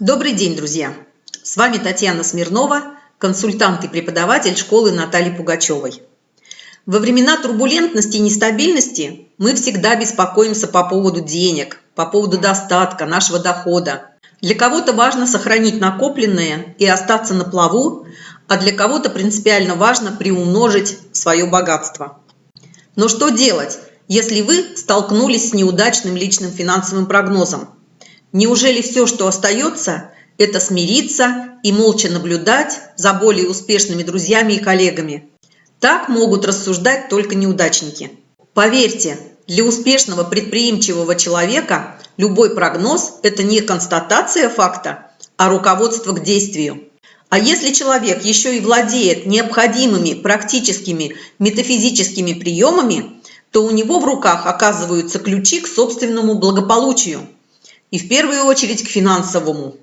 Добрый день, друзья! С вами Татьяна Смирнова, консультант и преподаватель школы Натальи Пугачевой. Во времена турбулентности и нестабильности мы всегда беспокоимся по поводу денег, по поводу достатка, нашего дохода. Для кого-то важно сохранить накопленное и остаться на плаву, а для кого-то принципиально важно приумножить свое богатство. Но что делать, если вы столкнулись с неудачным личным финансовым прогнозом? Неужели все, что остается, это смириться и молча наблюдать за более успешными друзьями и коллегами? Так могут рассуждать только неудачники. Поверьте, для успешного предприимчивого человека любой прогноз – это не констатация факта, а руководство к действию. А если человек еще и владеет необходимыми практическими метафизическими приемами, то у него в руках оказываются ключи к собственному благополучию – и в первую очередь к финансовому.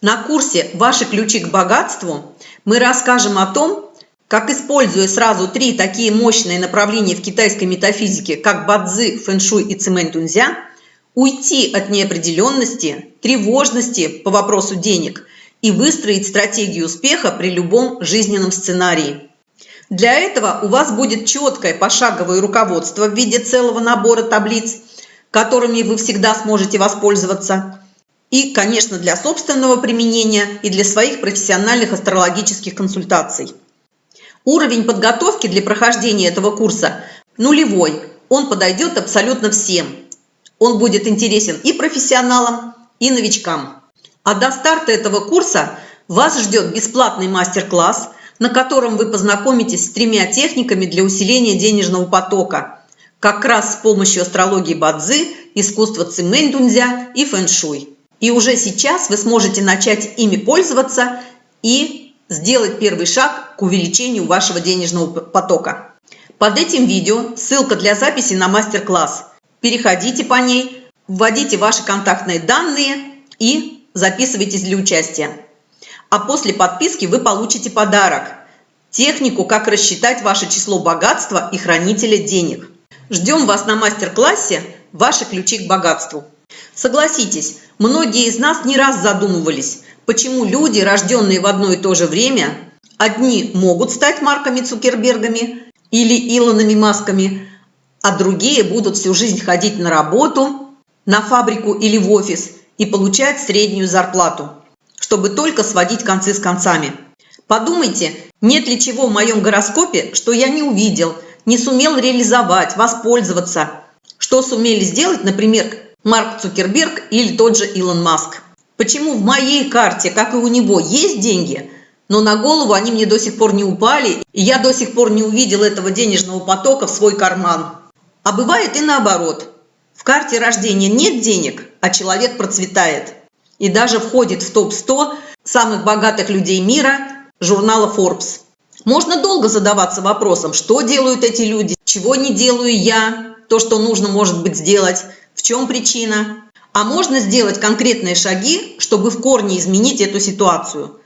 На курсе «Ваши ключи к богатству» мы расскажем о том, как, используя сразу три такие мощные направления в китайской метафизике, как бадзи, фэншуй и цимэнь-тунзя, уйти от неопределенности, тревожности по вопросу денег и выстроить стратегию успеха при любом жизненном сценарии. Для этого у вас будет четкое пошаговое руководство в виде целого набора таблиц – которыми вы всегда сможете воспользоваться. И, конечно, для собственного применения и для своих профессиональных астрологических консультаций. Уровень подготовки для прохождения этого курса нулевой. Он подойдет абсолютно всем. Он будет интересен и профессионалам, и новичкам. А до старта этого курса вас ждет бесплатный мастер-класс, на котором вы познакомитесь с тремя техниками для усиления денежного потока – как раз с помощью астрологии Бадзи, искусства Цимэнь-Дунзя и фэн-шуй. И уже сейчас вы сможете начать ими пользоваться и сделать первый шаг к увеличению вашего денежного потока. Под этим видео ссылка для записи на мастер-класс. Переходите по ней, вводите ваши контактные данные и записывайтесь для участия. А после подписки вы получите подарок – технику, как рассчитать ваше число богатства и хранителя денег – Ждем вас на мастер-классе «Ваши ключи к богатству». Согласитесь, многие из нас не раз задумывались, почему люди, рожденные в одно и то же время, одни могут стать Марками Цукербергами или Илонами Масками, а другие будут всю жизнь ходить на работу, на фабрику или в офис и получать среднюю зарплату, чтобы только сводить концы с концами. Подумайте, нет ли чего в моем гороскопе, что я не увидел – не сумел реализовать, воспользоваться. Что сумели сделать, например, Марк Цукерберг или тот же Илон Маск. Почему в моей карте, как и у него, есть деньги, но на голову они мне до сих пор не упали, и я до сих пор не увидел этого денежного потока в свой карман. А бывает и наоборот. В карте рождения нет денег, а человек процветает. И даже входит в топ-100 самых богатых людей мира журнала Forbes. Можно долго задаваться вопросом, что делают эти люди, чего не делаю я, то, что нужно, может быть, сделать, в чем причина. А можно сделать конкретные шаги, чтобы в корне изменить эту ситуацию.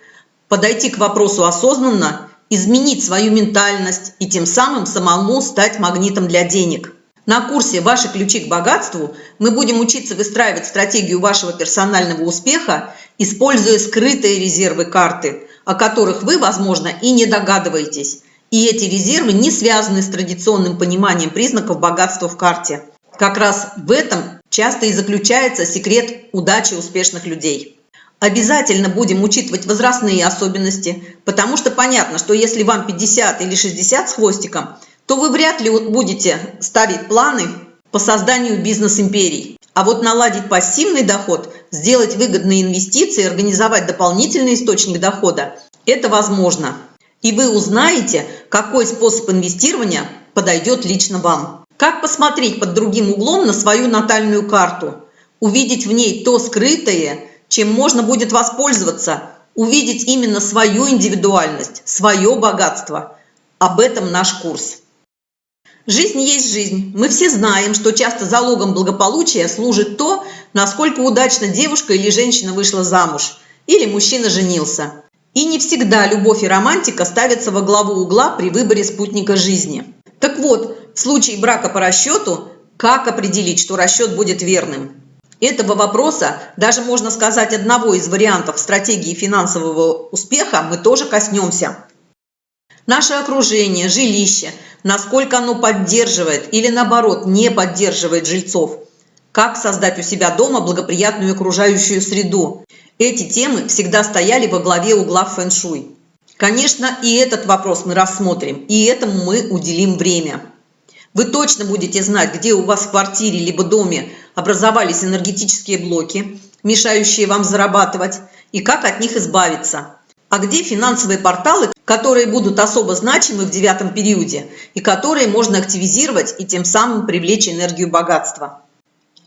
Подойти к вопросу осознанно, изменить свою ментальность и тем самым самому стать магнитом для денег. На курсе «Ваши ключи к богатству» мы будем учиться выстраивать стратегию вашего персонального успеха, используя скрытые резервы карты – о которых вы, возможно, и не догадываетесь. И эти резервы не связаны с традиционным пониманием признаков богатства в карте. Как раз в этом часто и заключается секрет удачи успешных людей. Обязательно будем учитывать возрастные особенности, потому что понятно, что если вам 50 или 60 с хвостиком, то вы вряд ли будете ставить планы по созданию бизнес-империй. А вот наладить пассивный доход, сделать выгодные инвестиции, организовать дополнительный источник дохода – это возможно. И вы узнаете, какой способ инвестирования подойдет лично вам. Как посмотреть под другим углом на свою натальную карту, увидеть в ней то скрытое, чем можно будет воспользоваться, увидеть именно свою индивидуальность, свое богатство. Об этом наш курс. Жизнь есть жизнь. Мы все знаем, что часто залогом благополучия служит то, насколько удачно девушка или женщина вышла замуж, или мужчина женился. И не всегда любовь и романтика ставятся во главу угла при выборе спутника жизни. Так вот, в случае брака по расчету, как определить, что расчет будет верным? этого вопроса, даже можно сказать одного из вариантов стратегии финансового успеха, мы тоже коснемся. Наше окружение, жилище, насколько оно поддерживает или наоборот не поддерживает жильцов. Как создать у себя дома благоприятную окружающую среду. Эти темы всегда стояли во главе угла фэн-шуй. Конечно, и этот вопрос мы рассмотрим, и этому мы уделим время. Вы точно будете знать, где у вас в квартире либо доме образовались энергетические блоки, мешающие вам зарабатывать, и как от них избавиться. А где финансовые порталы, которые будут особо значимы в девятом периоде и которые можно активизировать и тем самым привлечь энергию богатства.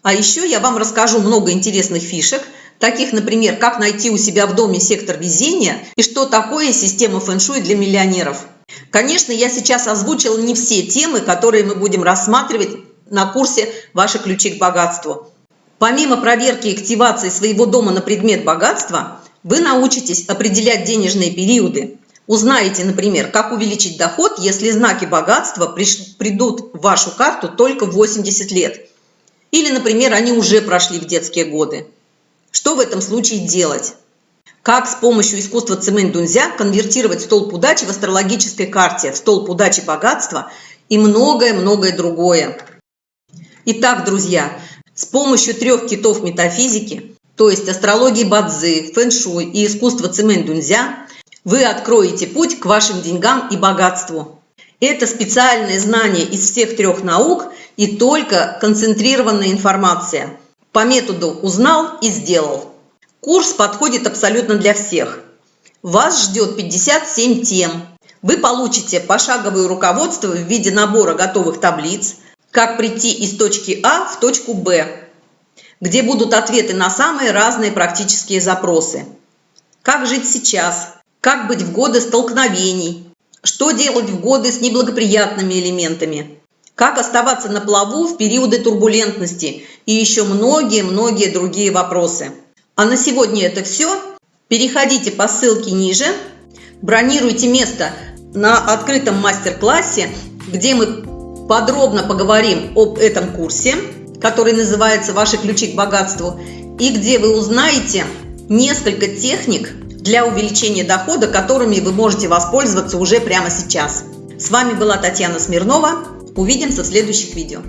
А еще я вам расскажу много интересных фишек, таких, например, как найти у себя в доме сектор везения и что такое система фэн-шуй для миллионеров. Конечно, я сейчас озвучила не все темы, которые мы будем рассматривать на курсе «Ваши ключи к богатству». Помимо проверки и активации своего дома на предмет богатства, вы научитесь определять денежные периоды. Узнаете, например, как увеличить доход, если знаки богатства придут в вашу карту только в 80 лет. Или, например, они уже прошли в детские годы. Что в этом случае делать? Как с помощью искусства цемент дунзя конвертировать столб удачи в астрологической карте в столб удачи богатства и многое-многое другое. Итак, друзья, с помощью трех китов метафизики то есть астрологии Бадзи, фэн-шуй и искусство цемент дунзя, вы откроете путь к вашим деньгам и богатству. Это специальное знание из всех трех наук и только концентрированная информация. По методу узнал и сделал. Курс подходит абсолютно для всех. Вас ждет 57 тем. Вы получите пошаговое руководство в виде набора готовых таблиц, как прийти из точки А в точку Б, где будут ответы на самые разные практические запросы. Как жить сейчас? Как быть в годы столкновений? Что делать в годы с неблагоприятными элементами? Как оставаться на плаву в периоды турбулентности? И еще многие-многие другие вопросы. А на сегодня это все. Переходите по ссылке ниже, бронируйте место на открытом мастер-классе, где мы подробно поговорим об этом курсе который называется «Ваши ключи к богатству», и где вы узнаете несколько техник для увеличения дохода, которыми вы можете воспользоваться уже прямо сейчас. С вами была Татьяна Смирнова. Увидимся в следующих видео.